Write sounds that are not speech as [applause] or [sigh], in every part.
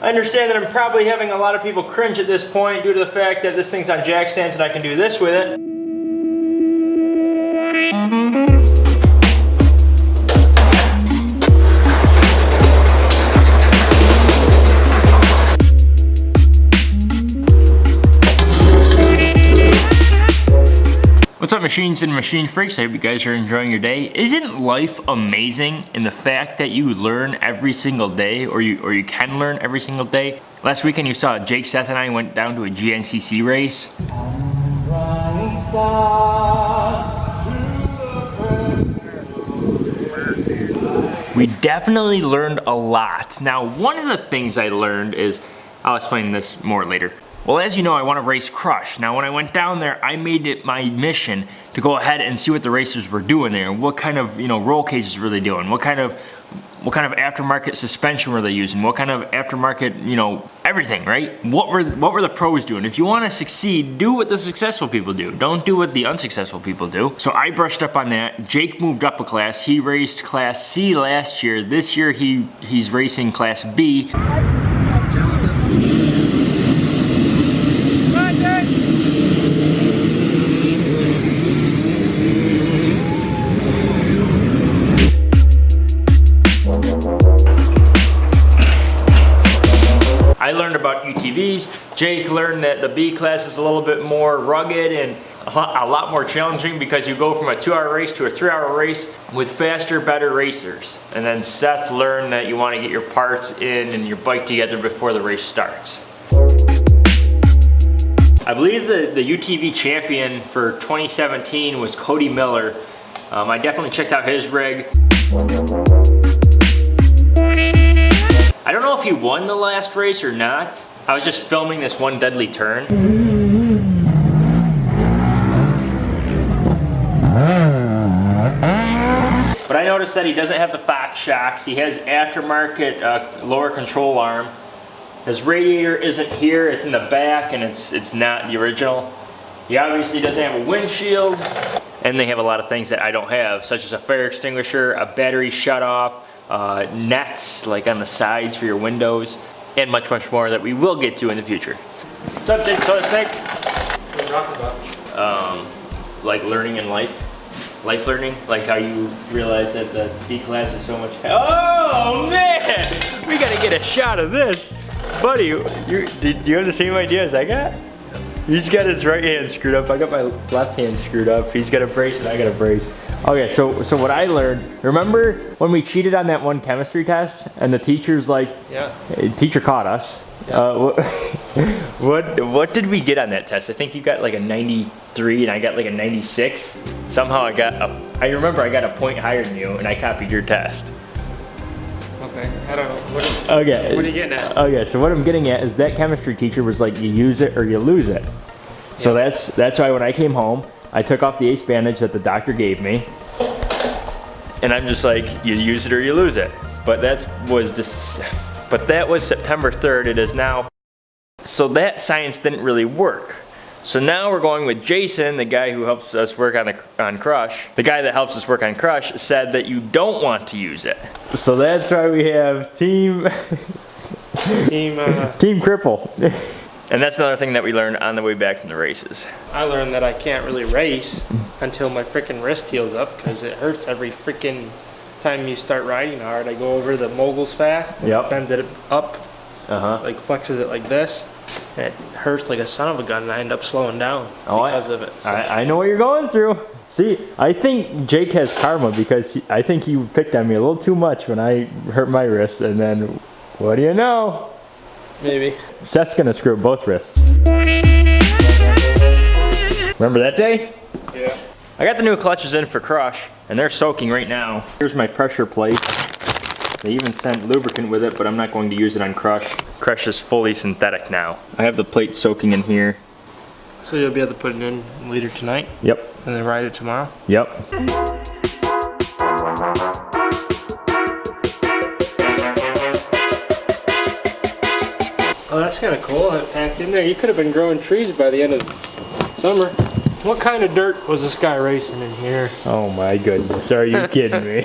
I understand that I'm probably having a lot of people cringe at this point due to the fact that this thing's on jack stands and I can do this with it. Machines and machine freaks? I hope you guys are enjoying your day. Isn't life amazing in the fact that you learn every single day or you or you can learn every single day? Last weekend you saw Jake Seth and I went down to a GNCC race. We definitely learned a lot. Now one of the things I learned is, I'll explain this more later. Well, as you know, I want to race Crush. Now, when I went down there, I made it my mission to go ahead and see what the racers were doing there. What kind of, you know, roll cages were they doing? What kind of, what kind of aftermarket suspension were they using? What kind of aftermarket, you know, everything, right? What were, what were the pros doing? If you want to succeed, do what the successful people do. Don't do what the unsuccessful people do. So I brushed up on that. Jake moved up a class. He raced Class C last year. This year, he he's racing Class B. I learned about UTVs. Jake learned that the B class is a little bit more rugged and a lot, more challenging because you go from a two hour race to a three hour race with faster, better racers. And then Seth learned that you want to get your parts in and your bike together before the race starts. I believe the, the UTV champion for 2017 was Cody Miller. Um, I definitely checked out his rig. Know if he won the last race or not. I was just filming this one deadly turn. But I noticed that he doesn't have the Fox shocks. He has aftermarket uh, lower control arm. His radiator isn't here, it's in the back and it's, it's not the original. He obviously doesn't have a windshield. And they have a lot of things that I don't have, such as a fire extinguisher, a battery shut off, uh, nets like on the sides for your windows, and much, much more that we will get to in the future. What's up, Jake Soda Snake? What are talking about? Um, like learning in life. Life learning, like how you realize that the B class is so much. Oh man, we gotta get a shot of this, buddy. You do you have the same idea as I got? He's got his right hand screwed up. I got my left hand screwed up. He's got a brace and I got a brace. Okay, so so what I learned, remember when we cheated on that one chemistry test and the teacher's like, Yeah. teacher caught us. Uh, what, [laughs] what what did we get on that test? I think you got like a 93 and I got like a 96. Somehow I got a, I remember I got a point higher than you and I copied your test. Okay. I don't know. What is, Okay. What are you getting at? Okay, so what I'm getting at is that chemistry teacher was like, you use it or you lose it. So that's that's why when I came home, I took off the ace bandage that the doctor gave me, and I'm just like, you use it or you lose it. But that was this, but that was September 3rd. It is now. So that science didn't really work. So now we're going with Jason, the guy who helps us work on the on Crush. The guy that helps us work on Crush said that you don't want to use it. So that's why we have team [laughs] Team, uh, team cripple. [laughs] and that's another thing that we learned on the way back from the races. I learned that I can't really race until my freaking wrist heals up because it hurts every freaking time you start riding hard. I go over the moguls fast, and Yep. bends it up, Uh-huh. like flexes it like this. And it hurts like a son of a gun and I end up slowing down Oh, I- because of it. So, I, I know what you're going through. See, I think Jake has karma because he, I think he picked on me a little too much when I hurt my wrist, and then what do you know? Maybe. Seth's gonna screw up both wrists. Remember that day? Yeah. I got the new clutches in for Crush, and they're soaking right now. Here's my pressure plate. They even sent lubricant with it, but I'm not going to use it on Crush. Crush is fully synthetic now. I have the plate soaking in here. So you'll be able to put it in later tonight Yep, and then ride it tomorrow? yep. that's kind of cool. That packed in there. You could have been growing trees by the end of summer. What kind of dirt was this guy racing in here? Oh my goodness. Are you kidding me? [laughs]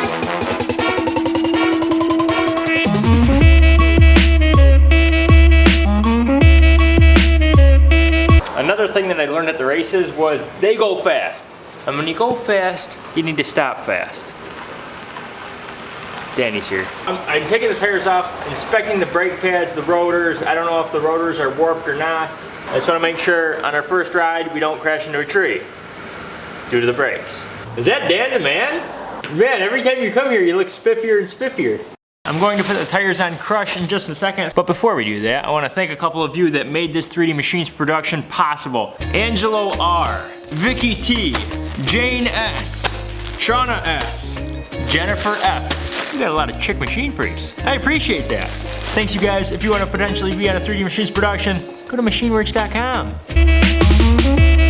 Another thing that I learned at the races was they go fast. And when you go fast, you need to stop fast. Danny's here. I'm, I'm taking the tires off, inspecting the brake pads, the rotors. I don't know if the rotors are warped or not. I just want to make sure on our first ride we don't crash into a tree due to the brakes. Is that Dan the man? Man, every time you come here, you look spiffier and spiffier. I'm going to put the tires on Crush in just a second, but before we do that, I want to thank a couple of you that made this 3D Machines production possible. Angelo R, Vicky T, Jane S, Shauna S, Jennifer F. We got a lot of chick machine freaks. I appreciate that. Thanks you guys. If you want to potentially be on a 3D Machines production, go to machineworks.com.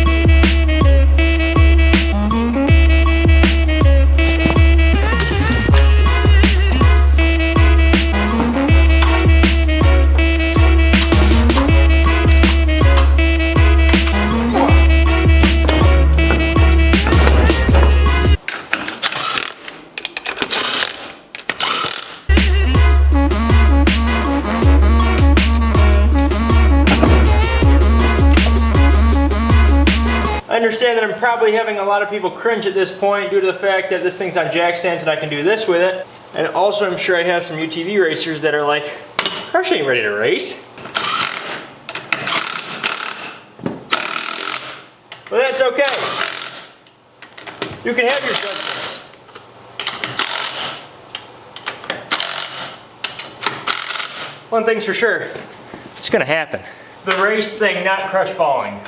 understand that I'm probably having a lot of people cringe at this point due to the fact that this thing's on jack stands and I can do this with it. And also I'm sure I have some UTV racers that are like, Crush ain't ready to race. Well, that's okay. You can have your judgments. One thing's for sure, it's gonna happen. The race thing, not crush falling.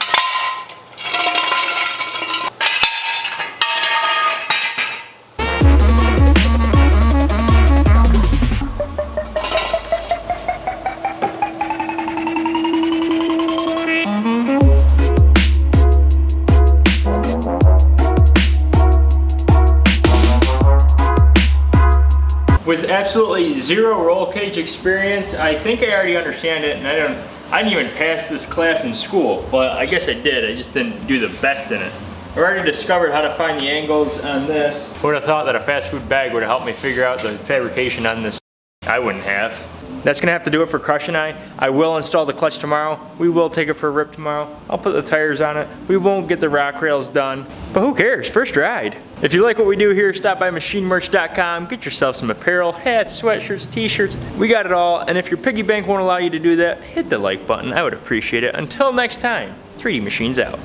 Absolutely zero roll cage experience, I think I already understand it, and I don't. I didn't even pass this class in school, but I guess I did. I just didn't do the best in it. I already discovered how to find the angles on this. Who would have thought that a fast food bag would have helped me figure out the fabrication on this? I wouldn't have. That's gonna have to do it for Crush and I. I will install the clutch tomorrow. We will take it for a rip tomorrow. I'll put the tires on it. We won't get the rock rails done, but who cares? First ride. If you like what we do here, stop by machinemerch.com, get yourself some apparel, hats, sweatshirts, t-shirts. We got it all, and if your piggy bank won't allow you to do that, hit the like button. I would appreciate it. Until next time, 3D Machines out.